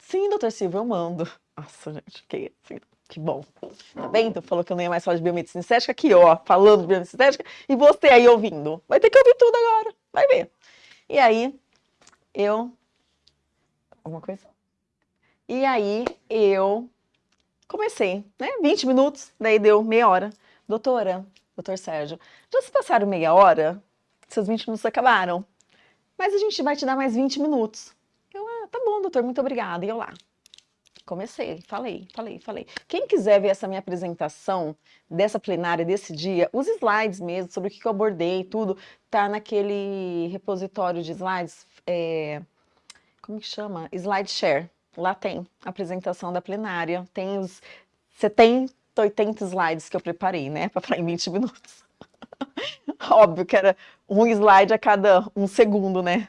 Sim, doutor Silvio, eu mando. Nossa, gente, que, assim, que bom. Tá bem? Tu falou que eu não ia mais falar de biomedicina estética, aqui ó, falando de biomedicina estética, e você aí ouvindo. Vai ter que ouvir tudo agora, vai ver. E aí, eu... Alguma coisa? E aí, eu comecei, né? 20 minutos, daí deu meia hora. Doutora, doutor Sérgio, já se passaram meia hora? Seus 20 minutos acabaram. Mas a gente vai te dar mais 20 minutos. Eu, ah, tá bom, doutor, muito obrigada. E eu lá. Comecei, falei, falei, falei. Quem quiser ver essa minha apresentação dessa plenária desse dia, os slides mesmo, sobre o que eu abordei, tudo, tá naquele repositório de slides, é, como que chama? SlideShare. Lá tem a apresentação da plenária, tem os... Você tem 80 slides que eu preparei, né, para em 20 minutos. Óbvio que era um slide a cada um segundo, né?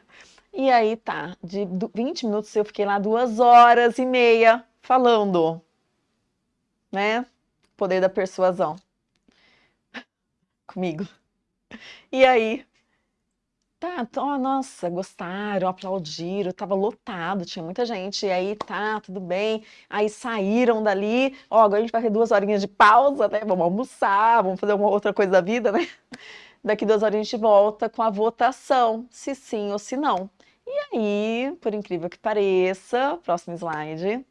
E aí tá, de 20 minutos eu fiquei lá duas horas e meia falando, né? Poder da persuasão. Comigo. E aí, Tá, nossa, gostaram, aplaudiram, tava lotado, tinha muita gente, e aí tá, tudo bem, aí saíram dali, ó, agora a gente vai ter duas horinhas de pausa, né, vamos almoçar, vamos fazer uma outra coisa da vida, né, daqui duas horas a gente volta com a votação, se sim ou se não. E aí, por incrível que pareça, próximo slide,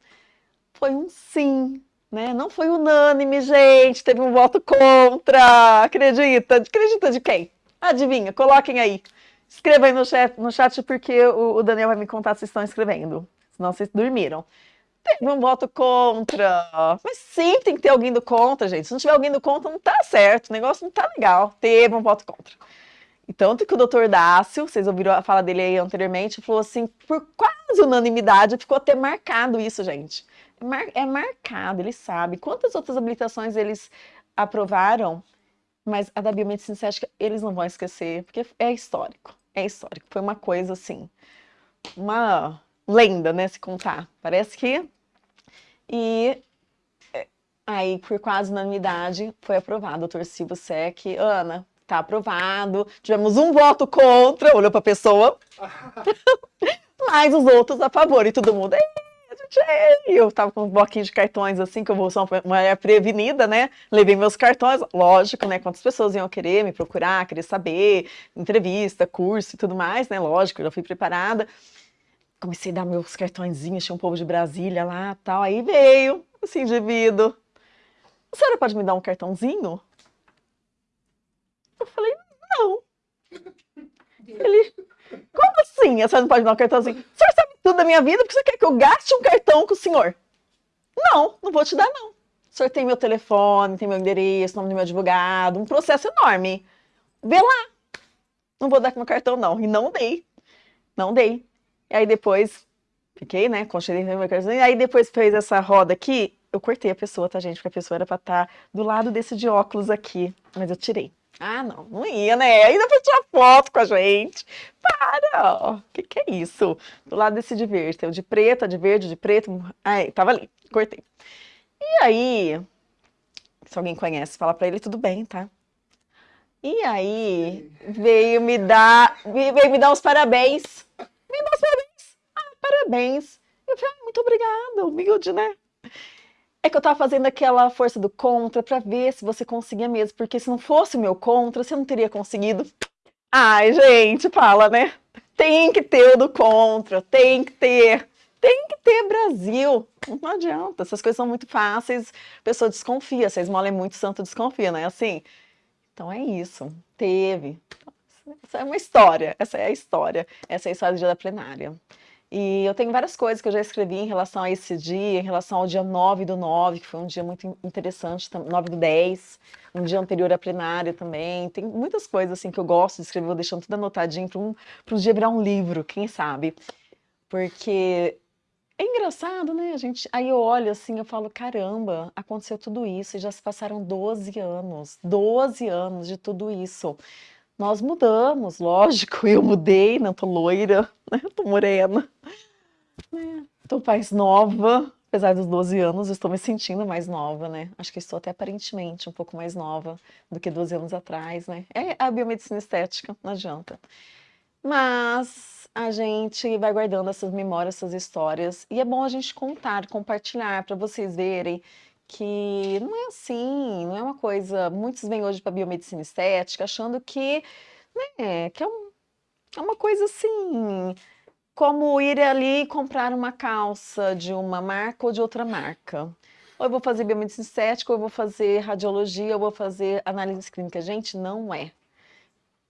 foi um sim, né, não foi unânime, gente, teve um voto contra, acredita? Acredita de quem? Adivinha, coloquem aí. Escreva aí no chat, no chat porque o, o Daniel vai me contar se estão escrevendo. Senão vocês dormiram. Teve um voto contra. Mas sim, tem que ter alguém do contra, gente. Se não tiver alguém do contra, não tá certo. O negócio não tá legal. Teve um voto contra. E tanto que o doutor Dácio, vocês ouviram a fala dele aí anteriormente, falou assim, por quase unanimidade, ficou até marcado isso, gente. É, é marcado, ele sabe. Quantas outras habilitações eles aprovaram, mas a da biomedicina estética eles não vão esquecer, porque é histórico é histórico. Foi uma coisa assim, uma lenda, né, se contar. Parece que... E é, aí, por quase unanimidade, foi aprovado. Doutor Silvio Sec, Ana, tá aprovado. Tivemos um voto contra, olhou pra pessoa. mas os outros a favor. E todo mundo, Eu tava com um bloquinho de cartões assim, que eu vou ser uma mulher prevenida, né? Levei meus cartões, lógico, né? Quantas pessoas iam querer me procurar, querer saber, entrevista, curso e tudo mais, né? Lógico, eu já fui preparada. Comecei a dar meus cartõezinhos, tinha um povo de Brasília lá tal. Aí veio esse indivíduo. A senhora pode me dar um cartãozinho? Eu falei, não. Ele, como assim? A senhora não pode me dar um cartãozinho? O senhor sabe tudo da minha vida, porque você quer que eu gaste um cartão com o senhor? Não, não vou te dar, não. O senhor tem meu telefone, tem meu endereço, nome do meu advogado, um processo enorme. Vê lá. Não vou dar com meu cartão, não. E não dei. Não dei. E aí depois, fiquei, né, conchei meu cartão. E aí depois fez essa roda aqui, eu cortei a pessoa, tá, gente? Porque a pessoa era pra estar tá do lado desse de óculos aqui. Mas eu tirei. Ah, não, não ia, né? Ainda pra tirar foto com a gente. Para! O que, que é isso? Do lado desse de verde. Tem o de preto, de verde, de preto. Aí, tava ali. Cortei. E aí, se alguém conhece, fala pra ele, tudo bem, tá? E aí, veio me dar, veio me dar os parabéns. Me dar os parabéns. Ah, parabéns. Eu falei, ah, muito obrigada, humilde, né? É que eu tava fazendo aquela força do contra para ver se você conseguia mesmo, porque se não fosse o meu contra, você não teria conseguido. Ai, gente, fala, né? Tem que ter o do contra, tem que ter. Tem que ter Brasil. Não adianta, essas coisas são muito fáceis, a pessoa desconfia, se esmola é muito santo, desconfia, não é assim? Então é isso, teve. Essa é uma história, essa é a história, essa é a história do dia da plenária. E eu tenho várias coisas que eu já escrevi em relação a esse dia, em relação ao dia 9 do 9, que foi um dia muito interessante, 9 do 10, um dia anterior à plenária também. Tem muitas coisas assim que eu gosto de escrever, vou deixando tudo anotadinho para um, um dia virar um livro, quem sabe. Porque é engraçado, né? A gente, aí eu olho assim, eu falo, caramba, aconteceu tudo isso e já se passaram 12 anos, 12 anos de tudo isso. Nós mudamos, lógico, eu mudei, não tô loira, né? tô morena, né? tô mais nova, apesar dos 12 anos, estou me sentindo mais nova, né? Acho que estou até aparentemente um pouco mais nova do que 12 anos atrás, né? É a biomedicina estética, não adianta. Mas a gente vai guardando essas memórias, essas histórias, e é bom a gente contar, compartilhar, para vocês verem que não é assim, não é uma coisa... Muitos vêm hoje para biomedicina estética achando que, né, que é, um, é uma coisa assim, como ir ali e comprar uma calça de uma marca ou de outra marca. Ou eu vou fazer biomedicina estética, ou eu vou fazer radiologia, ou eu vou fazer análise clínica. Gente, não é.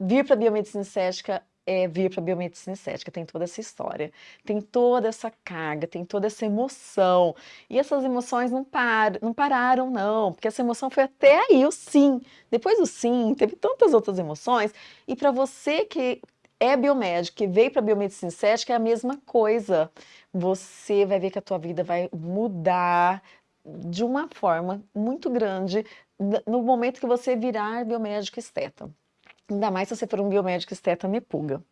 Vir para biomedicina estética é, vir para a biomedicina estética, tem toda essa história, tem toda essa carga, tem toda essa emoção. E essas emoções não, par, não pararam, não, porque essa emoção foi até aí, o sim. Depois do sim, teve tantas outras emoções. E para você que é biomédico, que veio para a biomedicina estética, é a mesma coisa. Você vai ver que a tua vida vai mudar de uma forma muito grande no momento que você virar biomédico esteta. Ainda mais se você for um biomédico esteta nepuga.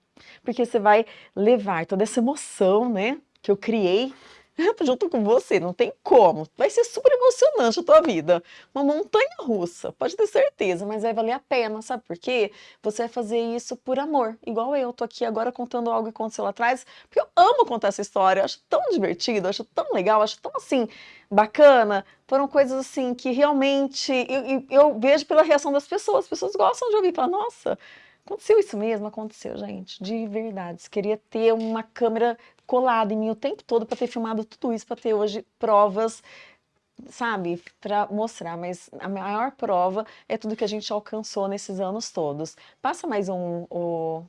Porque você vai levar toda essa emoção, né, que eu criei junto com você, não tem como. Vai ser super emocionante a tua vida. Uma montanha russa, pode ter certeza, mas vai valer a pena, sabe por quê? Você vai fazer isso por amor, igual eu tô aqui agora contando algo que aconteceu lá atrás, porque eu amo contar essa história, eu acho tão divertido, acho tão legal, acho tão assim, bacana. Foram coisas assim que realmente eu, eu, eu vejo pela reação das pessoas, as pessoas gostam de ouvir, falar, nossa, Aconteceu isso mesmo? Aconteceu, gente, de verdade. Queria ter uma câmera colada em mim o tempo todo para ter filmado tudo isso, para ter hoje provas, sabe, para mostrar. Mas a maior prova é tudo que a gente alcançou nesses anos todos. Passa mais um... O...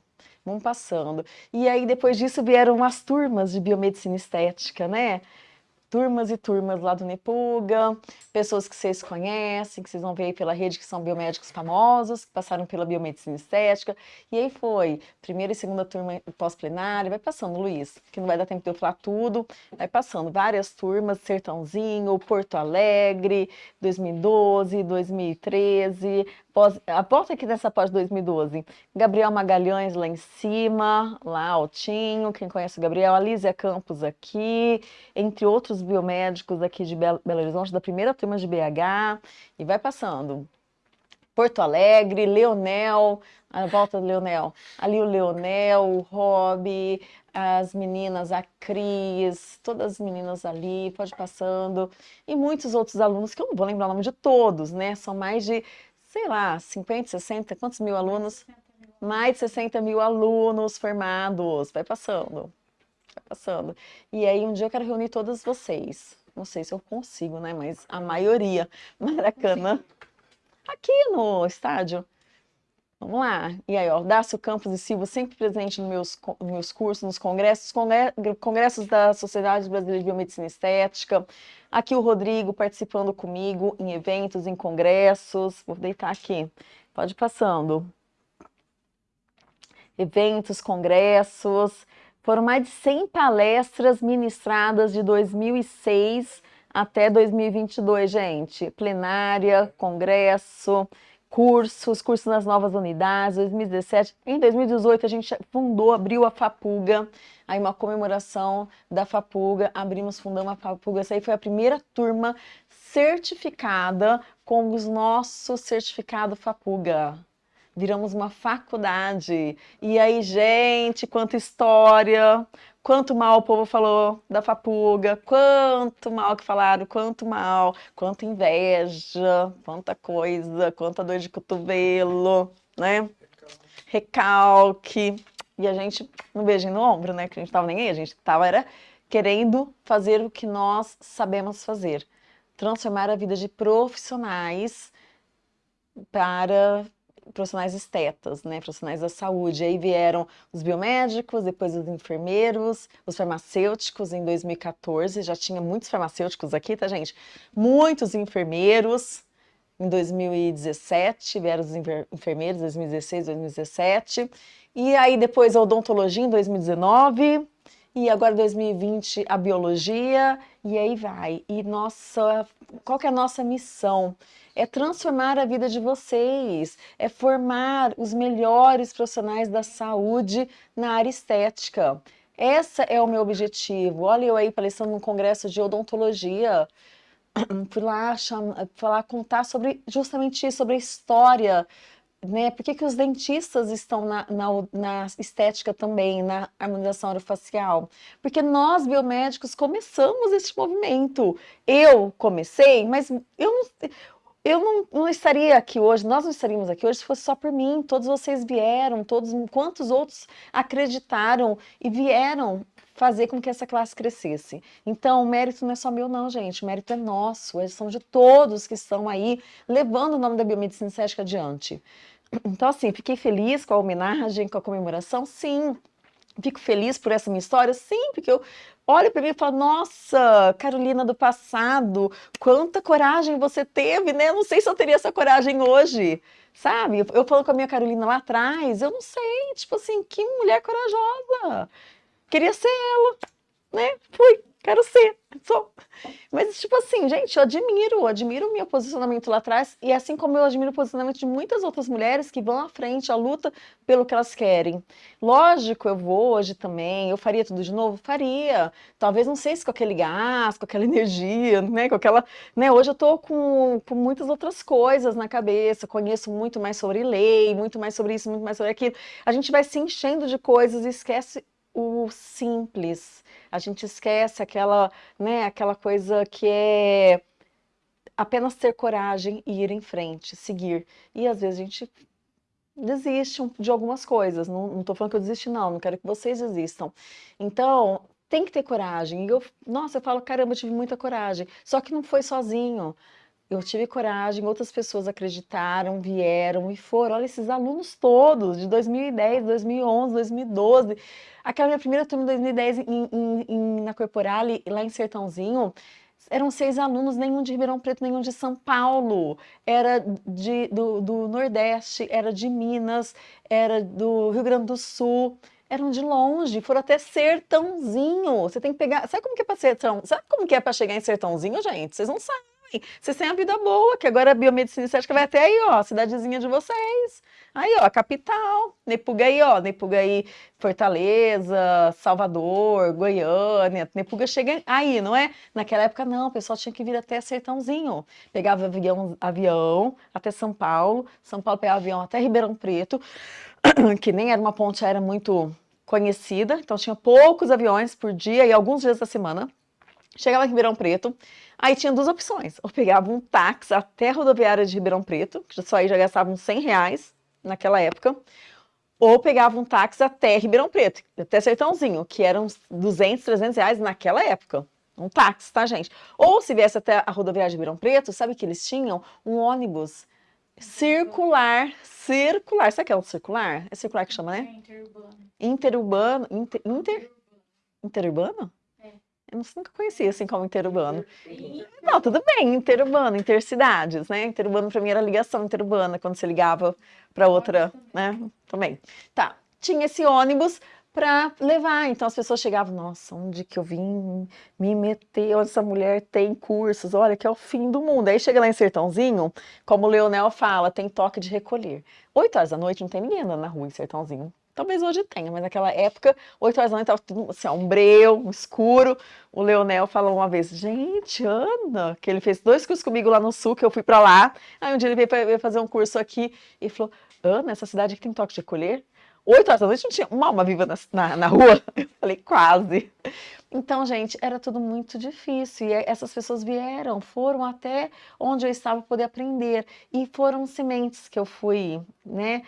Vamos passando. E aí, depois disso, vieram as turmas de biomedicina estética, né? Turmas e turmas lá do Nepuga, pessoas que vocês conhecem, que vocês vão ver aí pela rede, que são biomédicos famosos, que passaram pela biomedicina estética, e aí foi, primeira e segunda turma pós-plenária, vai passando, Luiz, que não vai dar tempo de eu falar tudo, vai passando. Várias turmas, Sertãozinho, Porto Alegre, 2012, 2013, Pós, a porta aqui dessa pós 2012, Gabriel Magalhães lá em cima, lá altinho, quem conhece o Gabriel, Alísia Campos aqui, entre outros biomédicos aqui de Belo, Belo Horizonte, da primeira turma de BH, e vai passando. Porto Alegre, Leonel, a volta do Leonel, ali o Leonel, o Rob, as meninas, a Cris, todas as meninas ali, pode passando, e muitos outros alunos, que eu não vou lembrar o nome de todos, né? São mais de, sei lá, 50, 60, quantos mil alunos? Mais de 60 mil alunos formados, vai passando, vai passando. E aí um dia eu quero reunir todas vocês, não sei se eu consigo, né? Mas a maioria, Maracanã, aqui no estádio, Vamos lá. E aí, ó, Dácio Campos e Silva sempre presente nos meus, nos meus cursos, nos congressos, congressos da Sociedade Brasileira de Biomedicina Estética. Aqui o Rodrigo participando comigo em eventos, em congressos. Vou deitar aqui. Pode ir passando. Eventos, congressos. Foram mais de 100 palestras ministradas de 2006 até 2022, gente. Plenária, congresso, cursos, cursos nas novas unidades, 2017. Em 2018 a gente fundou, abriu a FAPUGA, aí uma comemoração da FAPUGA, abrimos, fundamos a FAPUGA, essa aí foi a primeira turma certificada com os nossos certificado FAPUGA. Viramos uma faculdade. E aí, gente, quanta história, Quanto mal o povo falou da Fapuga, quanto mal que falaram, quanto mal, quanta inveja, quanta coisa, quanta dor de cotovelo, né? Recalque. E a gente, um beijinho no ombro, né? Que a gente tava nem aí, a gente tava era querendo fazer o que nós sabemos fazer. Transformar a vida de profissionais para profissionais estetas, né, profissionais da saúde. Aí vieram os biomédicos, depois os enfermeiros, os farmacêuticos em 2014, já tinha muitos farmacêuticos aqui, tá gente? Muitos enfermeiros em 2017, vieram os enfermeiros em 2016, 2017, e aí depois a odontologia em 2019, e agora 2020 a biologia, e aí vai. E nossa, qual que é a nossa missão? É transformar a vida de vocês, é formar os melhores profissionais da saúde na área estética. Esse é o meu objetivo. Olha eu aí palestrando num congresso de odontologia, fui lá, lá contar sobre justamente isso, sobre a história, né? Por que, que os dentistas estão na, na, na, estética também, na harmonização orofacial? Porque nós, biomédicos, começamos esse movimento. Eu comecei, mas eu não eu não, não, estaria aqui hoje, nós não estaríamos aqui hoje se fosse só por mim, todos vocês vieram, todos, quantos outros acreditaram e vieram fazer com que essa classe crescesse. Então, o mérito não é só meu não, gente, o mérito é nosso, é são de todos que estão aí levando o nome da biomedicina estética adiante. Então, assim, fiquei feliz com a homenagem, com a comemoração, sim, Fico feliz por essa minha história, sim, porque eu olho para mim e falo, nossa, Carolina do passado, quanta coragem você teve, né? Eu não sei se eu teria essa coragem hoje, sabe? Eu, eu falo com a minha Carolina lá atrás, eu não sei, tipo assim, que mulher corajosa. Queria ser ela, né? Fui, quero ser, sou. Mas, tipo assim, gente, eu admiro, admiro o meu posicionamento lá atrás, e assim como eu admiro o posicionamento de muitas outras mulheres que vão à frente, à luta pelo que elas querem. Lógico, eu vou hoje também, eu faria tudo de novo? Faria. Talvez, não sei se com aquele gás, com aquela energia, né, com aquela... Né, hoje eu tô com, com muitas outras coisas na cabeça, conheço muito mais sobre lei, muito mais sobre isso, muito mais sobre aquilo. A gente vai se enchendo de coisas e esquece o simples. A gente esquece aquela, né, aquela coisa que é apenas ter coragem e ir em frente, seguir. E às vezes a gente desiste de algumas coisas. Não, estou falando que eu desisti, não. Não quero que vocês desistam. Então, tem que ter coragem. E eu, nossa, eu falo, caramba, eu tive muita coragem. Só que não foi sozinho. Eu tive coragem, outras pessoas acreditaram, vieram e foram. Olha esses alunos todos, de 2010, 2011, 2012. Aquela minha primeira turma de 2010 em, em, em, na Corporale, lá em Sertãozinho, eram seis alunos, nenhum de Ribeirão Preto, nenhum de São Paulo, era de, do, do Nordeste, era de Minas, era do Rio Grande do Sul, eram de longe, foram até Sertãozinho. Você tem que pegar. Sabe como que é para Sertão? Sabe como que é para chegar em Sertãozinho, gente? Vocês não sabem. Vocês têm a vida boa, que agora a biomedicina estética vai até aí, ó, cidadezinha de vocês. Aí, ó, capital, Nepugaí, ó, Nepugaí, Fortaleza, Salvador, Goiânia, Nepuga chega aí, não é? Naquela época não, o pessoal tinha que vir até Sertãozinho. Pegava avião, avião até São Paulo, São Paulo pegava avião até Ribeirão Preto, que nem era uma ponte aérea muito conhecida, então tinha poucos aviões por dia e alguns dias da semana. Chegava em Ribeirão Preto, aí tinha duas opções. Ou pegava um táxi até a rodoviária de Ribeirão Preto, que só aí já gastava uns 100 reais naquela época, ou pegava um táxi até Ribeirão Preto, até Sertãozinho, que eram uns 200, 300 reais naquela época. Um táxi, tá, gente? Ou se viesse até a rodoviária de Ribeirão Preto, sabe que eles tinham? Um ônibus circular, circular. Sabe que é um circular? É circular que chama, né? É interurbano. Interurbano, inter, inter, interurbano? Eu nunca conhecia assim como interurbano. Não, tudo bem, interurbano, intercidades, né? Interurbano para mim era ligação interurbana, quando você ligava para outra, né? Também. Tá, tinha esse ônibus para levar. Então as pessoas chegavam, nossa, onde que eu vim me meter? Onde essa mulher tem cursos? Olha, que é o fim do mundo. Aí chega lá em Sertãozinho, como o Leonel fala, tem toque de recolher. Oito horas da noite não tem ninguém andando na rua em Sertãozinho. Talvez hoje tenha, mas naquela época, 8 horas da noite, estava tudo assim, um breu, um escuro. O Leonel falou uma vez, gente, Ana, que ele fez dois cursos comigo lá no sul, que eu fui para lá. Aí um dia ele veio, veio fazer um curso aqui e falou, Ana, essa cidade aqui tem toque de colher? 8 horas da noite não tinha uma alma viva na, na, na rua. Eu falei, quase. Então, gente, era tudo muito difícil. E essas pessoas vieram, foram até onde eu estava poder aprender. E foram sementes que eu fui, né?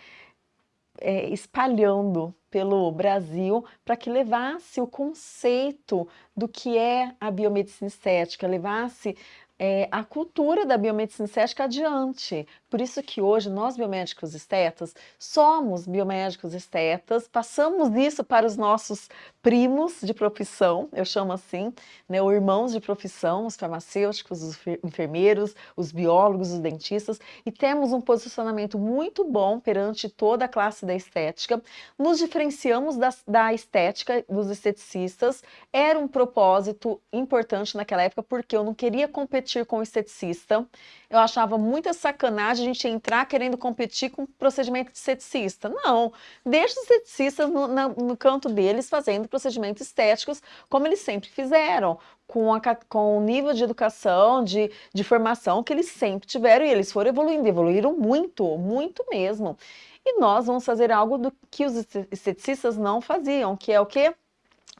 É, espalhando pelo Brasil para que levasse o conceito do que é a biomedicina estética, levasse é, a cultura da biomedicina estética adiante. Por isso que hoje nós biomédicos estetas somos biomédicos estetas, passamos isso para os nossos primos de profissão, eu chamo assim, né, ou irmãos de profissão, os farmacêuticos, os enfermeiros, os biólogos, os dentistas, e temos um posicionamento muito bom perante toda a classe da estética. Nos diferenciamos da, da estética dos esteticistas, era um propósito importante naquela época, porque eu não queria competir com o esteticista, eu achava muita sacanagem gente entrar querendo competir com procedimento de esteticista. Não, deixa os esteticistas no, no canto deles fazendo procedimentos estéticos como eles sempre fizeram, com, a, com o nível de educação, de, de formação que eles sempre tiveram e eles foram evoluindo, evoluíram muito, muito mesmo. E nós vamos fazer algo do que os esteticistas não faziam, que é o quê?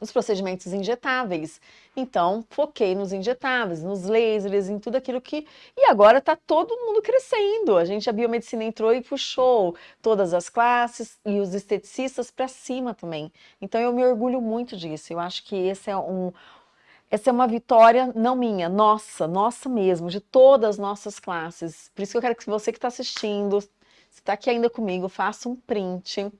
Os procedimentos injetáveis. Então, foquei nos injetáveis, nos lasers, em tudo aquilo que... E agora está todo mundo crescendo. A gente, a biomedicina entrou e puxou todas as classes e os esteticistas para cima também. Então, eu me orgulho muito disso. Eu acho que esse é um... Essa é uma vitória não minha, nossa, nossa mesmo, de todas as nossas classes. Por isso que eu quero que você que está assistindo, se está aqui ainda comigo, faça um print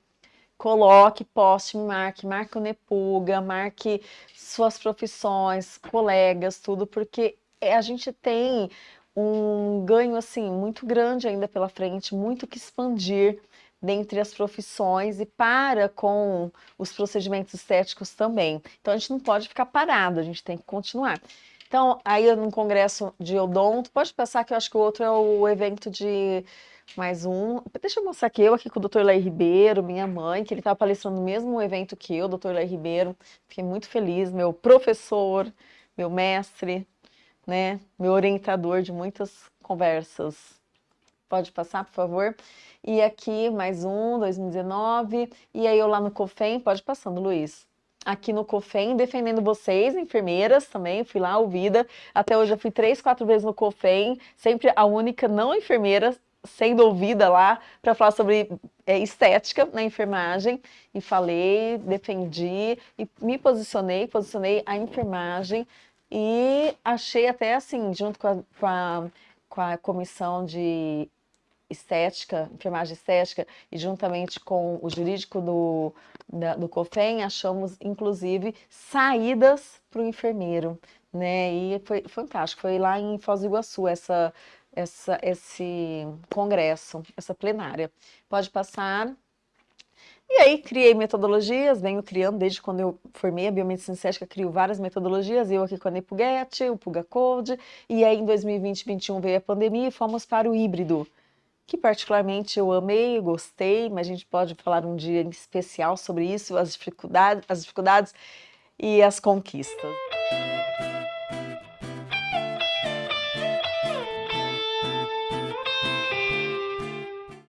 coloque, poste, marque, marque o Nepuga, marque suas profissões, colegas, tudo, porque é, a gente tem um ganho assim muito grande ainda pela frente, muito que expandir dentre as profissões e para com os procedimentos estéticos também. Então a gente não pode ficar parado, a gente tem que continuar. Então, aí no congresso de odonto, pode pensar que eu acho que o outro é o evento de mais um. Deixa eu mostrar aqui, eu aqui com o Dr. Lai Ribeiro, minha mãe, que ele estava palestrando no mesmo evento que eu, Dr. Lai Ribeiro. Fiquei muito feliz, meu professor, meu mestre, né, meu orientador de muitas conversas. Pode passar, por favor? E aqui, mais um, 2019. E aí eu lá no COFEM, pode passando, Luiz aqui no COFEM, defendendo vocês, enfermeiras também, fui lá ouvida, até hoje eu fui três, quatro vezes no COFEM, sempre a única não enfermeira sendo ouvida lá para falar sobre é, estética na enfermagem. E falei, defendi e me posicionei, posicionei a enfermagem. E achei até assim, junto com a, com a, com a comissão de estética, enfermagem estética, e juntamente com o jurídico do, da, do COFEM, achamos, inclusive, saídas para o enfermeiro, né, e foi fantástico, foi lá em Foz do Iguaçu essa essa, esse congresso, essa plenária. Pode passar. E aí criei metodologias, venho criando desde quando eu formei a biomedicina estética, crio várias metodologias, eu aqui com a Nepuget, o Puga Code, e aí em 2020 2021 veio a pandemia e fomos para o híbrido, que particularmente eu amei, gostei, mas a gente pode falar um dia em especial sobre isso, as dificuldades, as dificuldades e as conquistas.